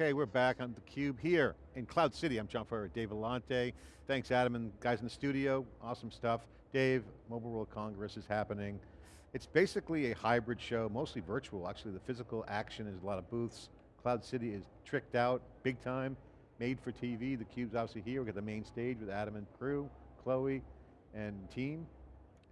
Okay, we're back on theCUBE here in Cloud City. I'm John Furrier, Dave Vellante. Thanks Adam and guys in the studio, awesome stuff. Dave, Mobile World Congress is happening. It's basically a hybrid show, mostly virtual. Actually, the physical action is a lot of booths. Cloud City is tricked out, big time, made for TV. The Cube's obviously here. We got the main stage with Adam and crew, Chloe and team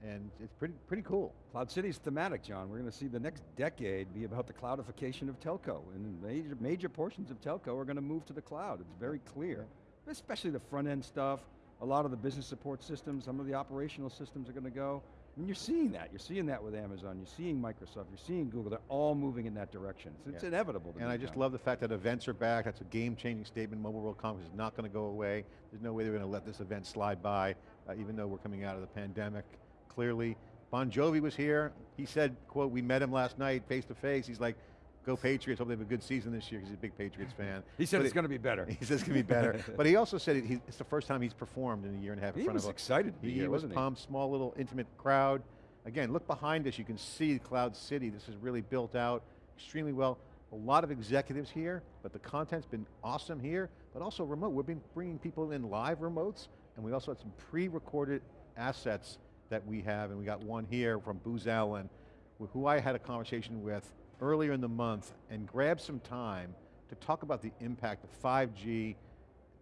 and it's pretty pretty cool. Cloud City's thematic, John. We're going to see the next decade be about the cloudification of telco, and major, major portions of telco are going to move to the cloud. It's very clear, especially the front end stuff, a lot of the business support systems, some of the operational systems are going to go. And you're seeing that. You're seeing that with Amazon. You're seeing Microsoft. You're seeing Google. They're all moving in that direction. It's, it's inevitable. and I just love the fact that events are back. That's a game-changing statement. Mobile World Congress is not going to go away. There's no way they're going to let this event slide by, uh, even though we're coming out of the pandemic clearly. Bon Jovi was here. He said, quote, we met him last night face to face. He's like, go Patriots, hope they have a good season this year because he's a big Patriots fan. He said but it's it, going to be better. He says it's going to be better. but he also said it, he, it's the first time he's performed in a year and a half in he front of us. He was excited to be he here, was pumped, small little intimate crowd. Again, look behind us, you can see Cloud City. This is really built out extremely well. A lot of executives here, but the content's been awesome here, but also remote. We've been bringing people in live remotes, and we also had some pre-recorded assets that we have, and we got one here from Booz Allen, who I had a conversation with earlier in the month and grabbed some time to talk about the impact of 5G,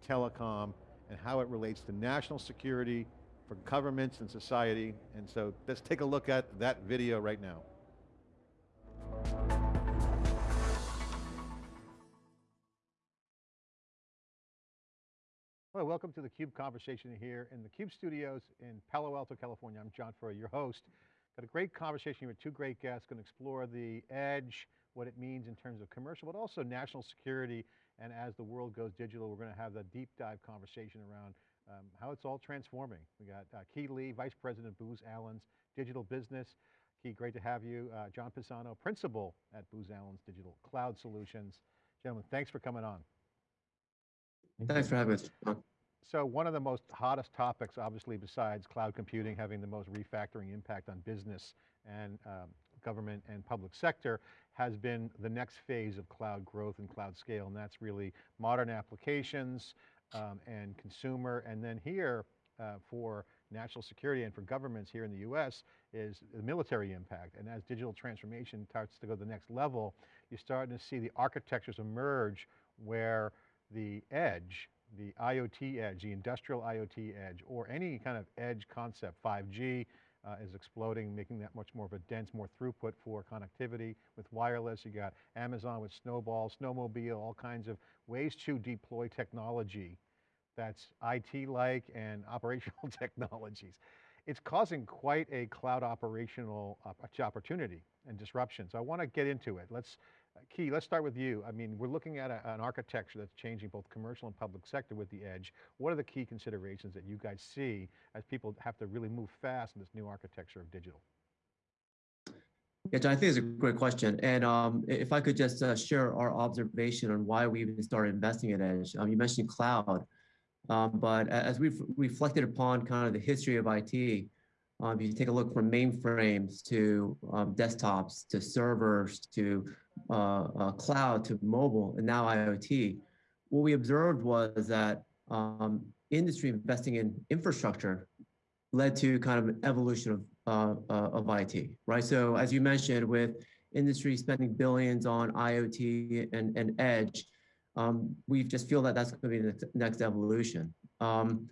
telecom, and how it relates to national security for governments and society. And so let's take a look at that video right now. Welcome to the CUBE conversation here in the CUBE studios in Palo Alto, California. I'm John Furrier, your host. Got a great conversation with two great guests, going to explore the edge, what it means in terms of commercial, but also national security. And as the world goes digital, we're going to have the deep dive conversation around um, how it's all transforming. We got uh, Key Lee, Vice President Booz Allen's Digital Business. Key, great to have you. Uh, John Pisano, Principal at Booz Allen's Digital Cloud Solutions. Gentlemen, thanks for coming on. Thanks for having us. So one of the most hottest topics, obviously, besides cloud computing having the most refactoring impact on business and um, government and public sector, has been the next phase of cloud growth and cloud scale, and that's really modern applications um, and consumer, and then here uh, for national security and for governments here in the US is the military impact. And as digital transformation starts to go to the next level, you're starting to see the architectures emerge where the edge, the IoT edge, the industrial IoT edge, or any kind of edge concept, 5G uh, is exploding, making that much more of a dense, more throughput for connectivity with wireless. You got Amazon with Snowball, Snowmobile, all kinds of ways to deploy technology that's IT-like and operational technologies. It's causing quite a cloud operational opportunity and disruption. So I want to get into it. Let's Key, let's start with you. I mean, we're looking at a, an architecture that's changing both commercial and public sector with the edge. What are the key considerations that you guys see as people have to really move fast in this new architecture of digital? Yeah, John, I think it's a great question. And um, if I could just uh, share our observation on why we even started investing in Edge. Um, you mentioned cloud, um, but as we've reflected upon kind of the history of IT, um, if you take a look from mainframes to um, desktops to servers to uh, uh, cloud to mobile and now IoT, what we observed was that um, industry investing in infrastructure led to kind of an evolution of, uh, uh of IT, right? So as you mentioned, with industry spending billions on IoT and, and edge, um, we just feel that that's going to be the next evolution. Um,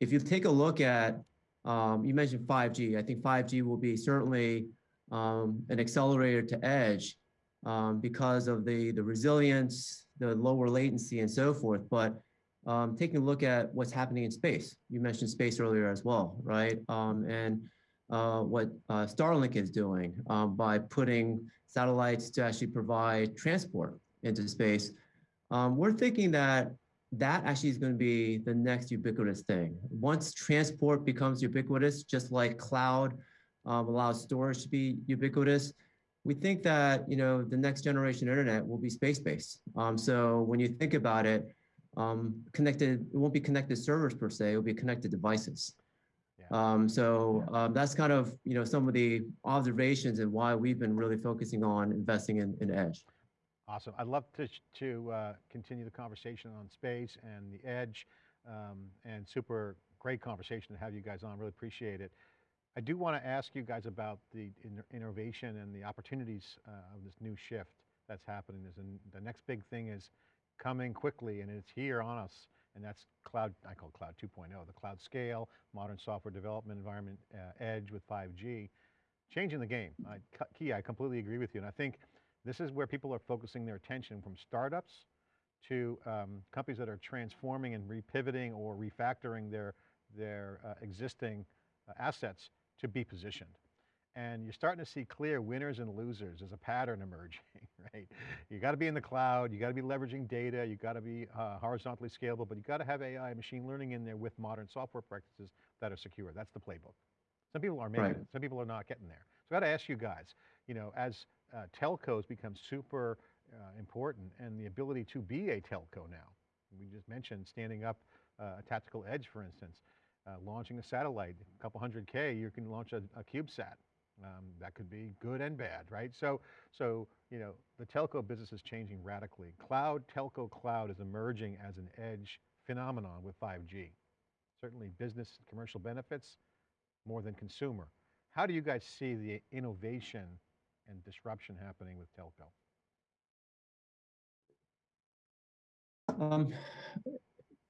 if you take a look at um, you mentioned 5G. I think 5G will be certainly um, an accelerator to edge um, because of the, the resilience, the lower latency and so forth. But um, taking a look at what's happening in space, you mentioned space earlier as well, right? Um, and uh, what uh, Starlink is doing um, by putting satellites to actually provide transport into space. we're thinking that that actually is going to be the next ubiquitous thing. Once transport becomes ubiquitous, just like cloud um, allows storage to be ubiquitous, we think that you know the next generation internet will be space-based. Um, so when you think about it, um, connected, it won't be connected servers per se, it will be connected devices. Yeah. Um, so um, that's kind of you know some of the observations and why we've been really focusing on investing in, in edge. Awesome. I'd love to, to uh, continue the conversation on space and the edge, um, and super great conversation to have you guys on. Really appreciate it. I do want to ask you guys about the inno- innovation and the opportunities uh, of this new shift that's happening. An, the next big thing is coming quickly, and it's here on us, and that's cloud. I call cloud 2.0, the cloud scale, modern software development environment, uh, edge with 5G, changing the game. I, Key, I completely agree with you, and I think this is where people are focusing their attention from startups to um, companies that are transforming and repivoting or refactoring their, their uh, existing uh, assets to be positioned. And you're starting to see clear winners and losers. There's a pattern emerging, right? You got to be in the cloud. You got to be leveraging data. You got to be uh, horizontally scalable, but you got to have AI, machine learning in there with modern software practices that are secure. That's the playbook. Some people are making Right. it. Some people are not getting there. So I got to ask you guys, you know, as uh, telcos become super uh, important and the ability to be a telco now. We just mentioned standing up uh, a tactical edge, for instance, uh, launching a satellite, a couple hundred K, you can launch a, a CubeSat. Um, that could be good and bad, right? So, so, you know, the telco business is changing radically. Cloud, telco cloud is emerging as an edge phenomenon with 5G. Certainly business, and commercial benefits, more than consumer. How do you guys see the innovation and disruption happening with telco? Um,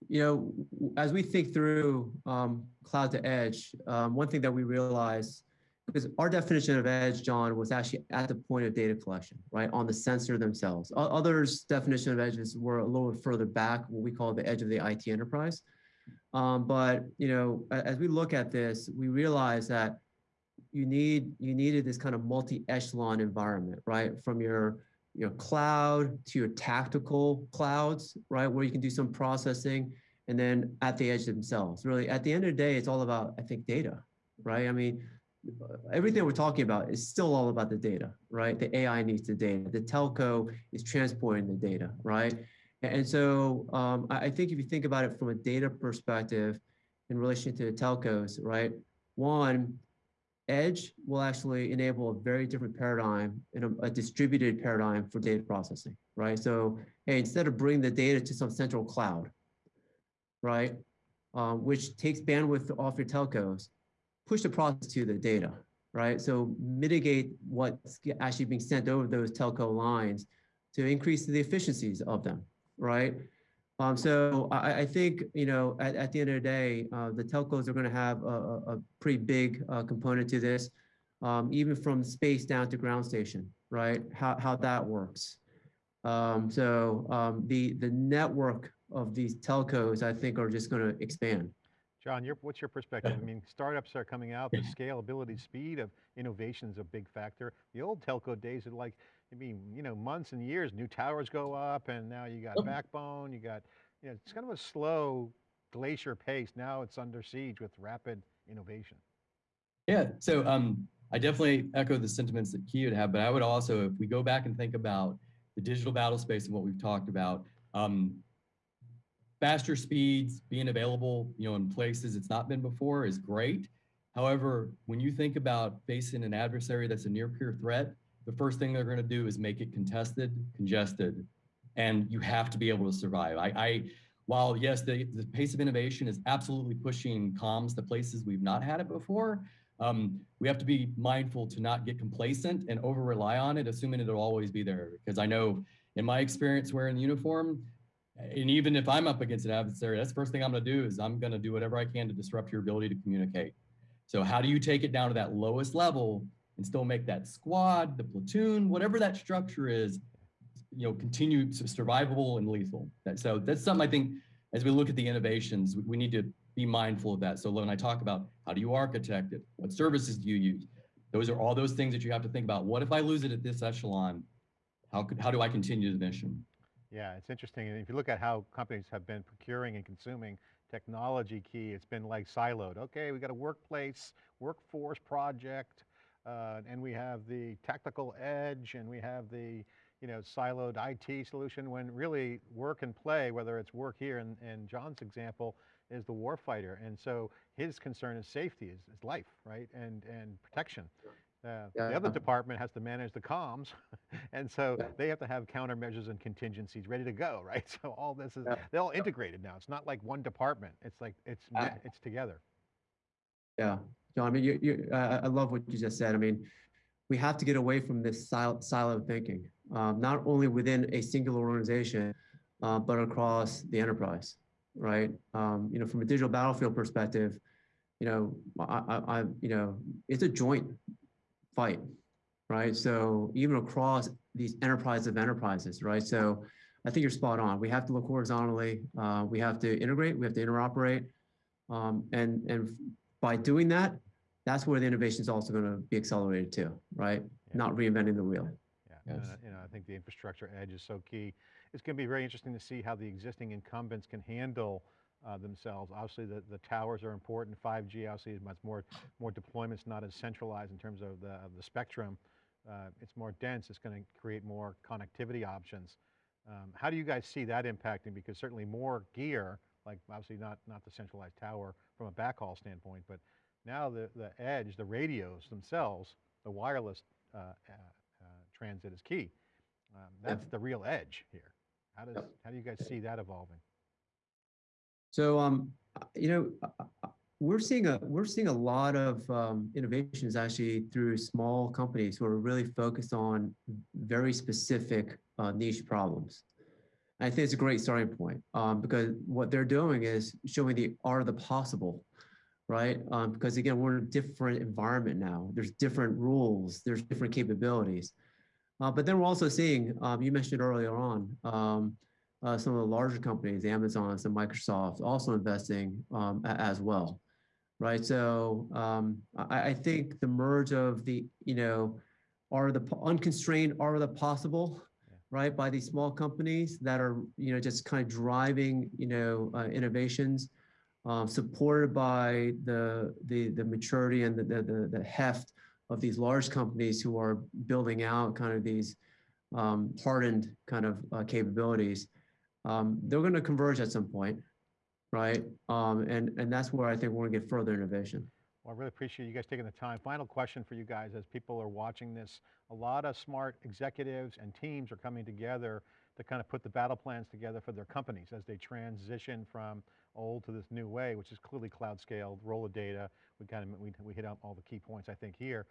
you know, as we think through um, cloud to edge, um, one thing that we realize, because our definition of edge, John, was actually at the point of data collection, right, on the sensor themselves. O- Others' definition of edges were a little further back, what we call the edge of the IT enterprise. Um, but you know, as we look at this, we realize that you need you needed this kind of multi-echelon environment, right, from your your cloud to your tactical clouds, right, where you can do some processing, and then at the edge themselves. Really, at the end of the day, it's all about, I think, data, right? I mean, everything we're talking about is still all about the data, right? The AI needs the data. The telco is transporting the data, right? And so um, I I think if you think about it from a data perspective in relation to the telcos, right? One, Edge will actually enable a very different paradigm and a, distributed paradigm for data processing, right? So, hey, instead of bringing the data to some central cloud, right, um, which takes bandwidth off your telcos, push the process to the data, right? So mitigate what's actually being sent over those telco lines to increase the efficiencies of them, right? Um, so I, I think, you know, at, at the end of the day, uh, the telcos are going to have a, a, a pretty big uh, component to this, um, even from space down to ground station, right? How, how that works. Um, so um, the, the network of these telcos, I think, are just going to expand. John, your, what's your perspective? I mean, startups are coming out, the scalability, speed of innovation is a big factor. The old telco days are like, I mean, you know, months and years, new towers go up and now you got backbone, you got, you know, it's kind of a slow glacier pace. Now it's under siege with rapid innovation. Yeah, so um, I definitely echo the sentiments that Key would have, but I would also, if we go back and think about the digital battle space and what we've talked about, um, faster speeds, being available, you know, in places it's not been before is great. However, when you think about facing an adversary that's a near peer threat, the first thing they're going to do is make it contested, congested, and you have to be able to survive. I, I while yes, the, the pace of innovation is absolutely pushing comms to places we've not had it before, um, we have to be mindful to not get complacent and over rely on it, assuming it'll always be there. Because I know in my experience wearing the uniform, and even if I'm up against an adversary, that's the first thing I'm going to do is I'm going to do whatever I can to disrupt your ability to communicate. So how do you take it down to that lowest level and still make that squad, the platoon, whatever that structure is, you know, continue survivable and lethal. So that's something I think as we look at the innovations, we, we need to be mindful of that. So when I talk about how do you architect it, what services do you use, those are all those things that you have to think about. What if I lose it at this echelon? How could how do I continue the mission? Yeah, it's interesting. And if you look at how companies have been procuring and consuming technology key, it's been like siloed. Okay, we got a workplace, workforce project, uh, and we have the tactical edge, and we have the you know siloed IT solution. When really work and play, whether it's work here and, in John's example, is the warfighter, and so his concern is safety, is, is life, right, and and protection. Uh, The other Yeah. department has to manage the comms, and so Yeah. they have to have countermeasures and contingencies ready to go, right? So all this is, Yeah. they're all integrated now. It's not like one department. It's like, it's, it's together. Yeah, John, I mean, you, you, uh, I love what you just said. I mean, we have to get away from this silo, thinking, um, not only within a singular organization, uh, but across the enterprise, right? Um, you know, from a digital battlefield perspective, you know, I, I, I, you know, it's a joint fight, right? So even across these enterprise of enterprises, right? So I think you're spot on. We have to look horizontally. Uh, we have to integrate. We have to interoperate, um, and and by doing that, that's where the innovation is also going to be accelerated too, right? Yeah. Not reinventing the wheel. Yeah, Yes. uh, you know, I think the infrastructure edge is so key. It's going to be very interesting to see how the existing incumbents can handle uh, themselves. Obviously, the, the towers are important. 5G obviously is much more, more deployments, not as centralized in terms of the, of the spectrum. Uh, it's more dense. It's going to create more connectivity options. Um, how do you guys see that impacting? Because certainly more gear, like obviously not, not the centralized tower from a backhaul standpoint, but now the, the edge, the radios themselves, the wireless uh, uh, uh, transit is key. Um, Yeah. that's the real edge here. How does how do you guys see that evolving? So, um, you know, uh, uh, we're seeing a we're seeing a lot of um, innovations actually through small companies who are really focused on very specific uh, niche problems. I think it's a great starting point um, because what they're doing is showing the art of the possible, right? Um, because again, we're in a different environment now. There's different rules. There's different capabilities. Uh, but then we're also seeing, um, you mentioned earlier on, um, uh, some of the larger companies, the Amazons and Microsoft, also investing um, as well, right? So um, I, I think the merge of the, you know, are the unconstrained are the possible. Right, by these small companies that are, you know, just kind of driving, you know, uh, innovations, um, supported by the the the maturity and the the the, heft of these large companies who are building out kind of these um, hardened kind of uh, capabilities um, they're going to converge at some point, right? Um, and and that's where I think we're going to get further innovation. Well, I really appreciate you guys taking the time. Final question for you guys as people are watching this. A lot of smart executives and teams are coming together to kind of put the battle plans together for their companies as they transition from old to this new way, which is clearly cloud scaled, roll of data. We kind of, we, we hit on all the key points I think here.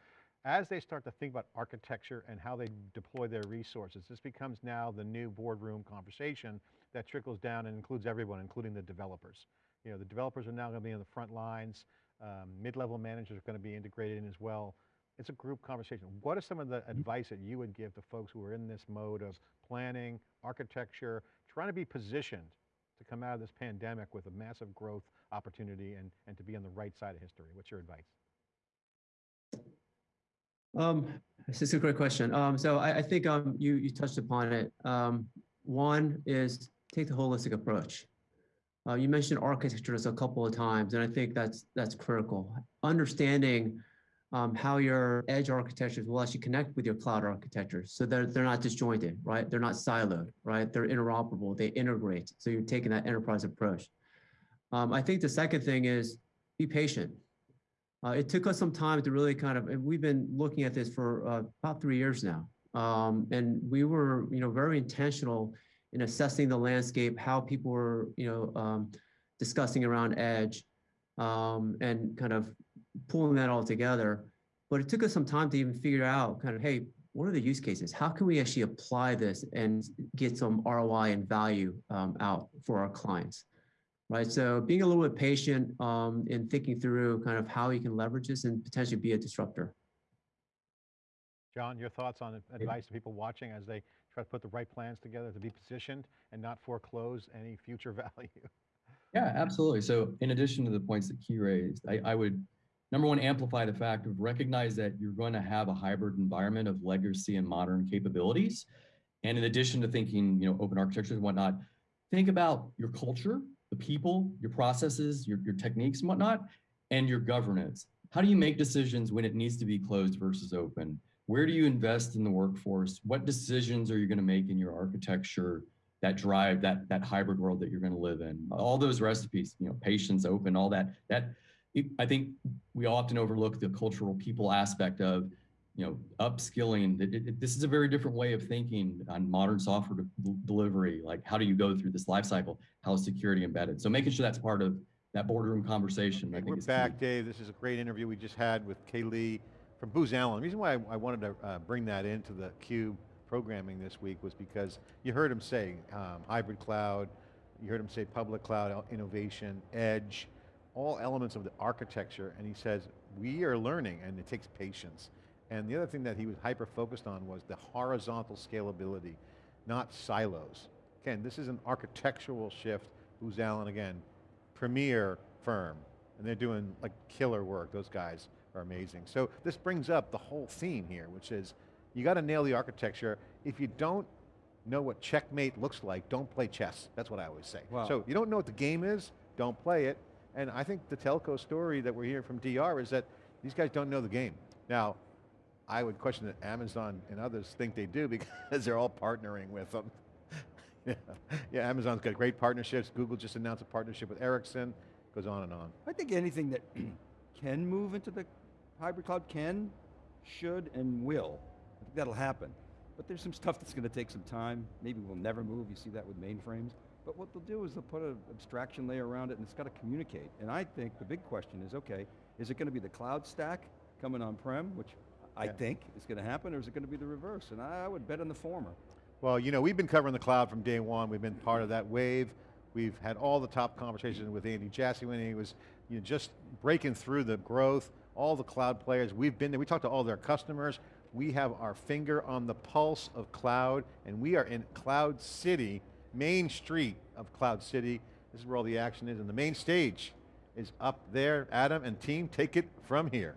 As they start to think about architecture and how they deploy their resources, this becomes now the new boardroom conversation that trickles down and includes everyone, including the developers. You know, the developers are now going to be in the front lines. Um, mid-level managers are going to be integrated in as well. It's a group conversation. What are some of the advice that you would give to folks who are in this mode of planning, architecture, trying to be positioned to come out of this pandemic with a massive growth opportunity and, and to be on the right side of history? What's your advice? Um, this is a great question. Um, so I, I think um, you you touched upon it. Um, one is take the holistic approach. Uh, you mentioned architectures a couple of times, and I think that's that's critical. Understanding um, how your edge architectures will actually connect with your cloud architectures, so they're they're not disjointed, right? They're not siloed, right? They're interoperable. They integrate. So you're taking that enterprise approach. Um, I think the second thing is be patient. Uh, it took us some time to really kind of, we've been looking at this for uh, about three years now. Um, and we were, you know, very intentional in assessing the landscape, how people were, you know, um, discussing around edge um, and kind of pulling that all together. But it took us some time to even figure out kind of, hey, what are the use cases? How can we actually apply this and get some ROI and value um, out for our clients? right? So being a little bit patient um, in thinking through kind of how you can leverage this and potentially be a disruptor. John, your thoughts on advice to people watching as they try to put the right plans together to be positioned and not foreclose any future value? Yeah, absolutely. So in addition to the points that Key raised, I, I would, number one, amplify the fact of recognize that you're going to have a hybrid environment of legacy and modern capabilities. And in addition to thinking, you know, open architectures and whatnot, think about your culture, the people, your processes, your, your techniques and whatnot, and your governance. How do you make decisions when it needs to be closed versus open? Where do you invest in the workforce? What decisions are you going to make in your architecture that drive that that hybrid world that you're going to live in? All those recipes, you know, patience, open, all that. That I think we often overlook the cultural people aspect of you know, upskilling. It- it- this is a very different way of thinking on modern software de- delivery. Like, how do you go through this life cycle? How is security embedded? So making sure that's part of that boardroom conversation. I Okay, think We're is key. back, Dave. This is a great interview we just had with Kay Lee from Booz Allen. The reason why I, I wanted to uh, bring that into the CUBE programming this week was because you heard him say um, hybrid cloud, you heard him say public cloud innovation, edge, all elements of the architecture, and he says, we are learning and it takes patience. And the other thing that he was hyper focused on was the horizontal scalability, not silos. Again, this is an architectural shift. Booz Allen, again, premier firm, and they're doing like killer work. Those guys are amazing. So this brings up the whole theme here, which is you got to nail the architecture. If you don't know what checkmate looks like, don't play chess. That's what I always say. Wow. So you don't know what the game is, don't play it. And I think the telco story that we're hearing from DR is that these guys don't know the game. Now, I would question that Amazon and others think they do because they're all partnering with them. yeah. yeah, Amazon's got great partnerships. Google just announced a partnership with Ericsson. Goes on and on. I think anything that can move into the hybrid cloud can, should, and will. I think that'll happen. But there's some stuff that's going to take some time. Maybe we'll never move. You see that with mainframes. But what they'll do is they'll put an abstraction layer around it and it's got to communicate. And I think the big question is, okay, is it going to be the cloud stack coming on-prem, which I Yeah. think is going to happen, or is it going to be the reverse? And I, I would bet on the former. Well, you know, we've been covering the cloud from day one. We've been part of that wave. We've had all the top conversations with Andy Jassy when he was you know, just breaking through the growth, all the cloud players. We've been there, we talked to all their customers. We have our finger on the pulse of cloud, and we are in Cloud City, main street of Cloud City. This is where all the action is, and the main stage is up there. Adam and team, take it from here.